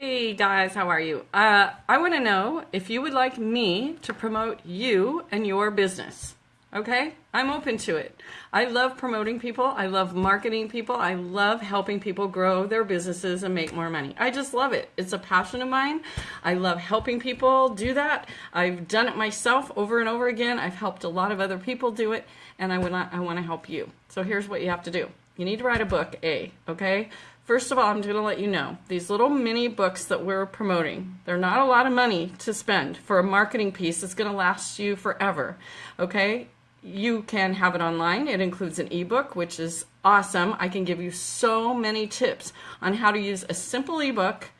Hey guys, how are you? Uh, I want to know if you would like me to promote you and your business. Okay? I'm open to it. I love promoting people. I love marketing people. I love helping people grow their businesses and make more money. I just love it. It's a passion of mine. I love helping people do that. I've done it myself over and over again. I've helped a lot of other people do it, and I, would not, I want to help you. So here's what you have to do. You need to write a book, A, okay? First of all, I'm going to let you know these little mini books that we're promoting, they're not a lot of money to spend for a marketing piece that's going to last you forever. Okay? You can have it online. It includes an ebook, which is awesome. I can give you so many tips on how to use a simple ebook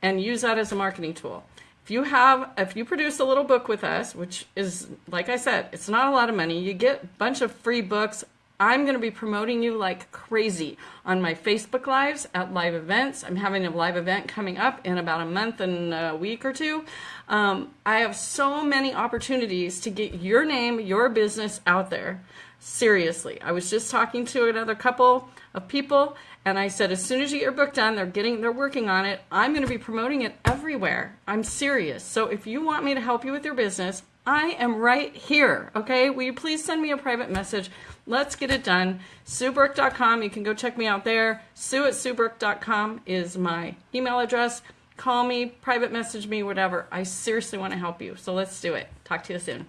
and use that as a marketing tool. If you have, if you produce a little book with us, which is, like I said, it's not a lot of money, you get a bunch of free books, I'm going to be promoting you like crazy on my Facebook Lives at live events. I'm having a live event coming up in about a month and a week or two. Um, I have so many opportunities to get your name, your business out there. Seriously. I was just talking to another couple of people and I said, as soon as you get your book done, they're getting, they're working on it. I'm going to be promoting it everywhere. I'm serious. So if you want me to help you with your business, I am right here, okay? Will you please send me a private message? Let's get it done. SueBrook.com, you can go check me out there. Sue at SueBrook.com is my email address. Call me, private message me, whatever. I seriously want to help you, so let's do it. Talk to you soon.